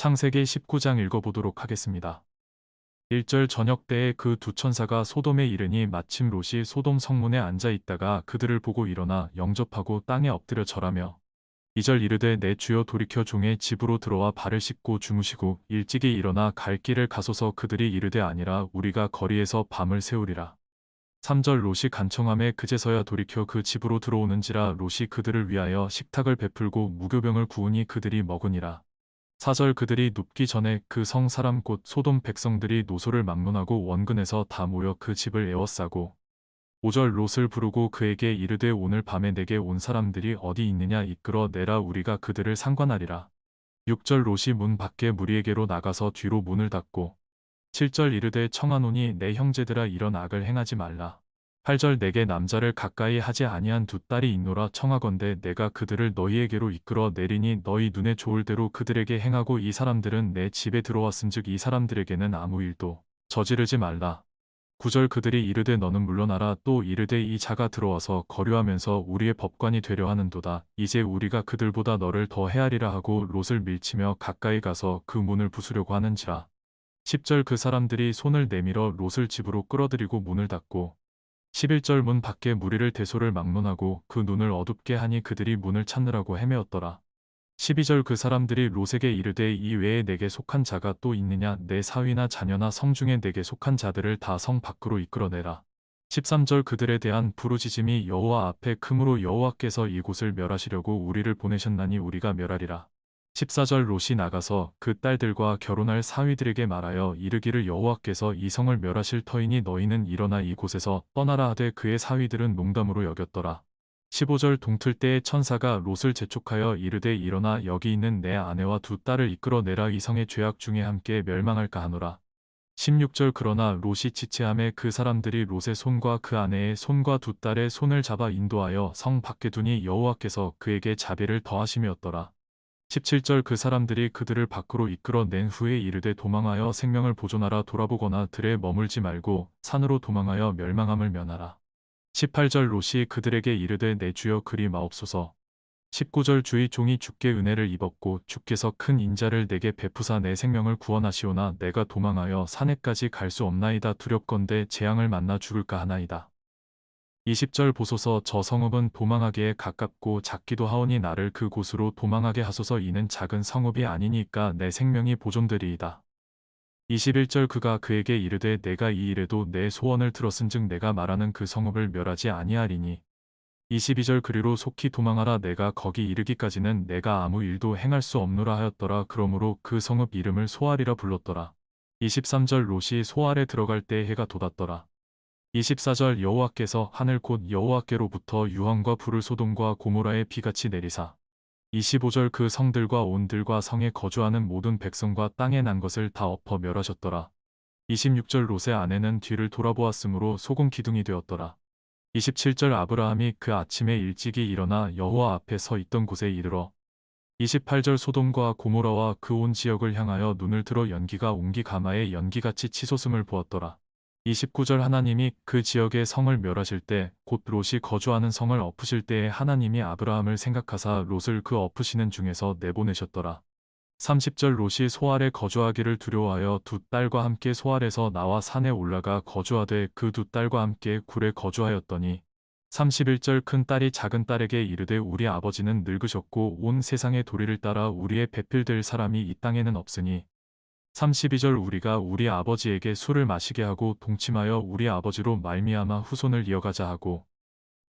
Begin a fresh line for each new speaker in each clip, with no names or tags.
창세기 19장 읽어보도록 하겠습니다. 1절 저녁 때에 그 두 천사가 소돔에 이르니 마침 롯이 소돔 성문에 앉아 있다가 그들을 보고 일어나 영접하고 땅에 엎드려 절하며 2절 이르되 내 주여 돌이켜 종의 집으로 들어와 발을 씻고 주무시고 일찍이 일어나 갈 길을 가소서 그들이 이르되 아니라 우리가 거리에서 밤을 새우리라. 3절 롯이 간청함에 그제서야 돌이켜 그 집으로 들어오는지라 롯이 그들을 위하여 식탁을 베풀고 무교병을 구우니 그들이 먹으니라. 4절 그들이 눕기 전에 그 성 사람 곧 소돔 백성들이 노소를 막론하고 원근에서 다 모여 그 집을 에워싸고 5절 롯을 부르고 그에게 이르되 오늘 밤에 내게 온 사람들이 어디 있느냐 이끌어 내라 우리가 그들을 상관하리라. 6절 롯이 문 밖에 무리에게로 나가서 뒤로 문을 닫고 7절 이르되 청하노니 내 형제들아 이런 악을 행하지 말라. 8절 내게 남자를 가까이 하지 아니한 두 딸이 있노라 청하건대 내가 그들을 너희에게로 이끌어 내리니 너희 눈에 좋을 대로 그들에게 행하고 이 사람들은 내 집에 들어왔은즉 이 사람들에게는 아무 일도 저지르지 말라. 9절 그들이 이르되 너는 물러나라 또 이르되 이 자가 들어와서 거류하면서 우리의 법관이 되려 하는도다. 이제 우리가 그들보다 너를 더 헤아리라 하고 롯을 밀치며 가까이 가서 그 문을 부수려고 하는지라. 10절 그 사람들이 손을 내밀어 롯을 집으로 끌어들이고 문을 닫고 11절 문 밖에 무리를 대소를 막론하고 그 눈을 어둡게 하니 그들이 문을 찾느라고 헤매었더라. 12절 그 사람들이 롯에게 이르되 이 외에 내게 속한 자가 또 있느냐 내 사위나 자녀나 성 중에 내게 속한 자들을 다 성 밖으로 이끌어내라. 13절 그들에 대한 부르짖음이 여호와 앞에 크므로 여호와께서 이곳을 멸하시려고 우리를 보내셨나니 우리가 멸하리라. 14절 롯이 나가서 그 딸들과 결혼할 사위들에게 말하여 이르기를 여호와께서 이 성을 멸하실 터이니 너희는 일어나 이곳에서 떠나라 하되 그의 사위들은 농담으로 여겼더라. 15절 동틀 때에 천사가 롯을 재촉하여 이르되 일어나 여기 있는 내 아내와 두 딸을 이끌어내라 이 성의 죄악 중에 함께 멸망할까 하노라. 16절 그러나 롯이 지체함에 그 사람들이 롯의 손과 그 아내의 손과 두 딸의 손을 잡아 인도하여 성 밖에 두니 여호와께서 그에게 자비를 더하심이었더라. 17절 그 사람들이 그들을 밖으로 이끌어낸 후에 이르되 도망하여 생명을 보존하라 돌아보거나 들에 머물지 말고 산으로 도망하여 멸망함을 면하라. 18절 롯이 그들에게 이르되 내 주여 그리 마옵소서. 19절 주의 종이 주께 은혜를 입었고 주께서 큰 인자를 내게 베푸사 내 생명을 구원하시오나 내가 도망하여 산에까지 갈 수 없나이다 두렵건대 재앙을 만나 죽을까 하나이다. 20절 보소서 저 성읍은 도망하기에 가깝고 작기도 하오니 나를 그곳으로 도망하게 하소서 이는 작은 성읍이 아니니까 내 생명이 보존되리이다. 21절 그가 그에게 이르되 내가 이 일에도 내 소원을 들었은즉 내가 말하는 그 성읍을 멸하지 아니하리니 22절 그리로 속히 도망하라 내가 거기 이르기까지는 내가 아무 일도 행할 수 없노라 하였더라 그러므로 그 성읍 이름을 소알이라 불렀더라. 23절 롯이 소알에 들어갈 때 해가 돋았더라. 24절 여호와께서 하늘 곧 여호와께로부터 유황과 불을 소돔과 고모라에 비같이 내리사 25절 그 성들과 온들과 성에 거주하는 모든 백성과 땅에 난 것을 다 엎어 멸하셨더라. 26절 롯의 아내는 뒤를 돌아보았으므로 소금 기둥이 되었더라. 27절 아브라함이 그 아침에 일찍이 일어나 여호와 앞에 서 있던 곳에 이르러 28절 소돔과 고모라와 그 온 지역을 향하여 눈을 들어 연기가 옹기 가마에 연기같이 치솟음을 보았더라. 29절 하나님이 그 지역의 성을 멸하실 때 곧 롯이 거주하는 성을 엎으실 때에 하나님이 아브라함을 생각하사 롯을 그 엎으시는 중에서 내보내셨더라. 30절 롯이 소알에 거주하기를 두려워하여 두 딸과 함께 소알에서 나와 산에 올라가 거주하되 그 두 딸과 함께 굴에 거주하였더니 31절 큰 딸이 작은 딸에게 이르되 우리 아버지는 늙으셨고 온 세상의 도리를 따라 우리의 배필될 사람이 이 땅에는 없으니 32절 우리가 우리 아버지에게 술을 마시게 하고 동침하여 우리 아버지로 말미암아 후손을 이어가자 하고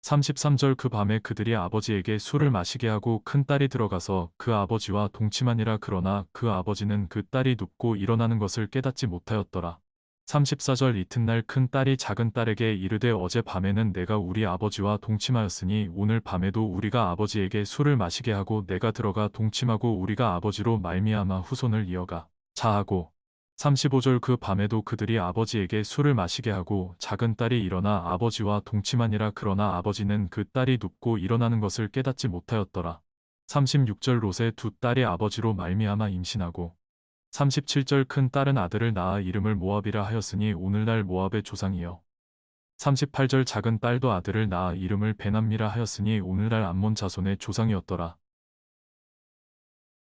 33절 그 밤에 그들이 아버지에게 술을 마시게 하고 큰 딸이 들어가서 그 아버지와 동침하니라 그러나 그 아버지는 그 딸이 눕고 일어나는 것을 깨닫지 못하였더라. 34절 이튿날 큰 딸이 작은 딸에게 이르되 어제 밤에는 내가 우리 아버지와 동침하였으니 오늘 밤에도 우리가 아버지에게 술을 마시게 하고 내가 들어가 동침하고 우리가 아버지로 말미암아 후손을 이어가 자하고 35절 그 밤에도 그들이 아버지에게 술을 마시게 하고 작은 딸이 일어나 아버지와 동침하니라 그러나 아버지는 그 딸이 눕고 일어나는 것을 깨닫지 못하였더라. 36절 롯의 두 딸이 아버지로 말미암아 임신하고 37절 큰 딸은 아들을 낳아 이름을 모압이라 하였으니 오늘날 모압의 조상이요. 38절 작은 딸도 아들을 낳아 이름을 베남미라 하였으니 오늘날 암몬 자손의 조상이었더라.